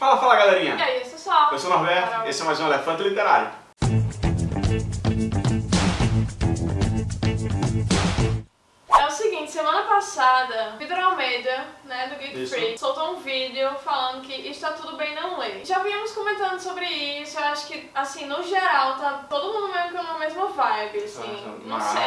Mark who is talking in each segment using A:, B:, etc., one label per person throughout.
A: Fala, fala galerinha!
B: E aí, eu sou Sol.
A: Eu sou o Norberto, esse é mais um Elefante Literário.
B: Passada, Vitor Almeida, né, do Geek
A: Isso.
B: Freak, soltou um vídeo falando que está tudo bem não ler. Já vínhamos comentando sobre isso, eu acho que, assim, no geral, tá todo mundo meio que na mesma vibe, assim, não sei.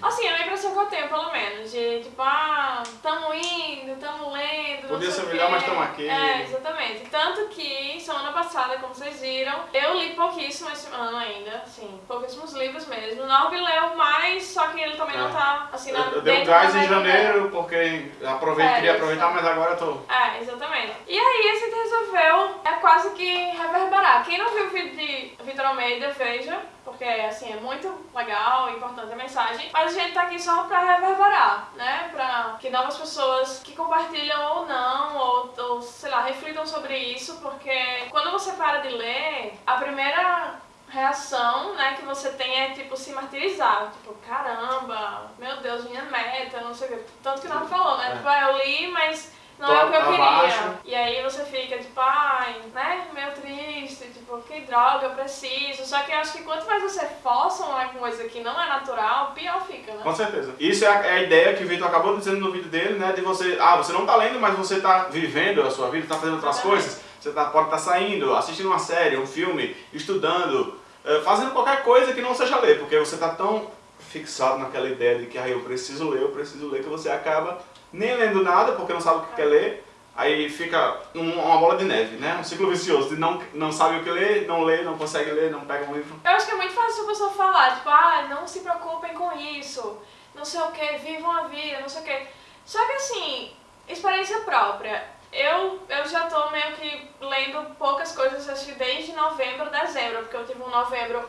B: Assim, é a impressão que eu tenho, pelo menos, de tipo, ah, tamo indo, tamo lendo,
A: Podia ser melhor, mas tamo aqui.
B: É, exatamente. Tanto que, semana passada, como vocês viram, eu li pouquíssimo esse ano ainda, assim, pouquíssimos livros mesmo. Norby leu mais, só ele também
A: É.
B: não tá, assim, na,
A: Eu, eu dei um gás em janeiro porque aproveitei,
B: É,
A: queria aproveitar, mas agora eu tô...
B: É, exatamente. E aí a gente resolveu é quase que reverberar. Quem não viu o vídeo de Vitor Almeida, veja, porque assim, é muito legal, importante a mensagem. Mas a gente tá aqui só pra reverberar, né? Pra que novas pessoas que compartilham ou não, ou, ou sei lá, reflitam sobre isso, porque quando você para de ler, a primeira reação, né, que você tem é, tipo, se martirizar. Tipo, caramba, meu Deus, minha meta, não sei o que. Tanto que não falou, né?
A: É.
B: Tipo, ah, eu li, mas não
A: Tô
B: é o que eu queria. E aí você fica, tipo, ai, né, meio triste, tipo, que droga, eu preciso. Só que eu acho que quanto mais você força uma coisa que não é natural, pior fica, né?
A: Com certeza. Isso é a, é a ideia que o Vitor acabou dizendo no vídeo dele, né? De você, ah, você não tá lendo, mas você tá vivendo a sua vida, tá fazendo outras
B: Exatamente.
A: coisas. Você tá, pode estar saindo, assistindo uma série, um filme, estudando, fazendo qualquer coisa que não seja ler, porque você tá tão fixado naquela ideia de que ah, eu preciso ler, eu preciso ler, que você acaba nem lendo nada, porque não sabe o que quer ler. Aí fica um- uma bola de neve, né? Um ciclo vicioso de não, não sabe o que ler, não lê, não consegue ler, não pega um livro.
B: Eu acho que é muito fácil a pessoa falar, tipo, ah, não se preocupem com isso, não sei o que, vivam a vida, não sei o que. Só que assim, experiência própria. Eu, eu já tô meio que lendo poucas coisas, acho que desde novembro, dezembro, porque eu tive um novembro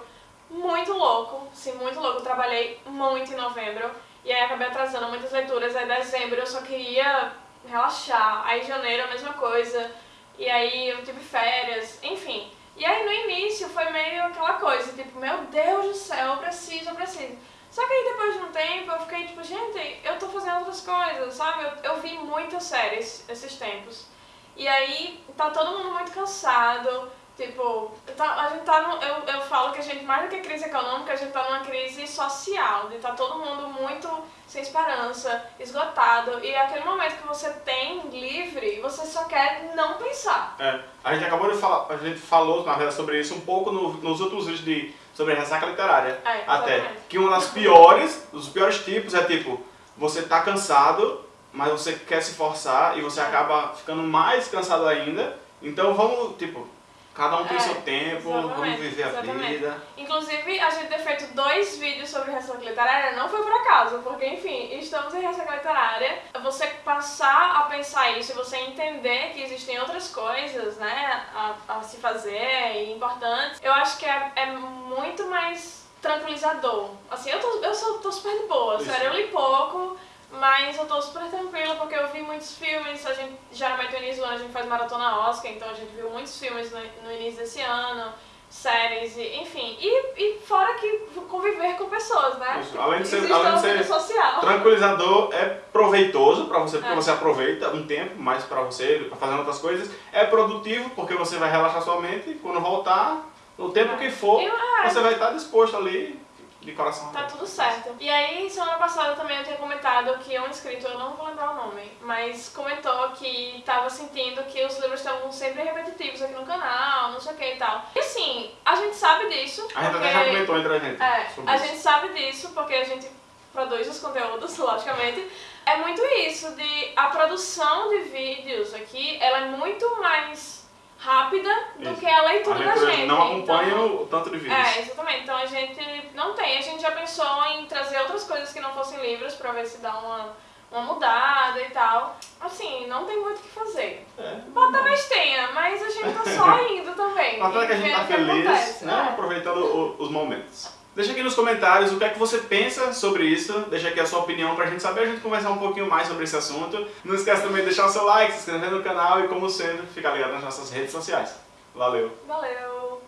B: muito louco, sim, muito louco. Eu trabalhei muito em novembro e aí acabei atrasando muitas leituras. Aí dezembro eu só queria relaxar, aí janeiro a mesma coisa, e aí eu tive férias, enfim. E aí no início foi meio aquela coisa, tipo, meu Deus do céu, eu preciso, eu preciso. Só que aí depois de um tempo eu fiquei tipo, gente, eu tô fazendo outras coisas, sabe? Eu, eu vi muitas séries esses tempos. E aí tá todo mundo muito cansado, tipo, tá- a gente tá no, eu, eu falo que a gente, mais do que crise econômica, a gente tá numa crise social, de tá todo mundo muito sem esperança, esgotado, e é aquele momento que você tem livre, você só quer não pensar.
A: É, a gente acabou de falar, a gente falou na verdade sobre isso um pouco no- nos outros vídeos de, sobre ressaca literária.
B: É,
A: até. Que uma das piores, dos piores tipos é tipo, você tá cansado, mas você quer se forçar e você
B: É.
A: acaba ficando mais cansado ainda. Então vamos, tipo, cada um tem
B: É,
A: seu tempo, vamos viver a
B: exatamente.
A: vida.
B: Inclusive, a gente ter feito dois vídeos sobre ressaca literária não foi por acaso, porque, enfim, estamos em ressaca literária. Você passar a pensar isso e você entender que existem outras coisas, né, a, a se fazer e importantes, eu acho que é, é muito mais tranquilizador. Assim, eu tô, eu sou, tô super de boa,
A: Isso.
B: sério, eu li pouco, mas eu tô super tranquila porque eu vi muitos filmes, a gente, geralmente no início do ano a gente faz maratona Oscar, então a gente viu muitos filmes no, no início desse ano, séries, e, enfim. E, e fora que conviver com pessoas, né?
A: Isso, além de ser- além de ser
B: social.
A: Tranquilizador é proveitoso pra você, porque
B: É.
A: você aproveita um tempo mais pra você, pra fazer outras coisas. É produtivo, porque você vai relaxar sua mente e quando voltar, no tempo que for,
B: E, ah,
A: você vai estar disposto ali, de coração
B: Tá tudo certo. E aí, semana passada também eu tinha comentado que um inscrito, eu não vou lembrar o nome, mas comentou que tava sentindo que os livros estavam sempre repetitivos aqui no canal, não sei o que e tal. E assim, a gente sabe disso.
A: A gente
B: porque...
A: até já comentou entre a gente
B: É, a
A: isso.
B: gente sabe disso porque a gente produz os conteúdos, logicamente. É muito isso, de a produção de vídeos aqui, ela é muito mais rápida do
A: Isso.
B: que a leitura
A: A
B: da
A: leitura
B: gente.
A: não acompanha
B: Então,
A: o tanto de vídeos.
B: é, exatamente. Então a gente não tem. A gente já pensou em trazer outras coisas que não fossem livros pra ver se dá uma, uma mudada e tal. Assim, não tem muito o que fazer.
A: É.
B: Bom, talvez tenha, mas a gente tá só indo também.
A: Mas é que a gente tá feliz,
B: acontece,
A: né?
B: é.
A: Aproveitando o- os momentos. Deixa aqui nos comentários o que é que você pensa sobre isso. Deixa aqui a sua opinião pra gente saber, a gente conversar um pouquinho mais sobre esse assunto. Não esquece também de deixar o seu like, se inscrever no canal e, como sempre, ficar ligado nas nossas redes sociais. Valeu!
B: Valeu.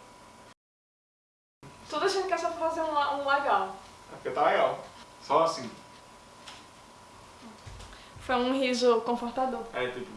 B: Tudo a gente quer só fazer um, um legal.
A: É porque tá legal. Só assim.
B: Foi um riso confortador.
A: É tipo,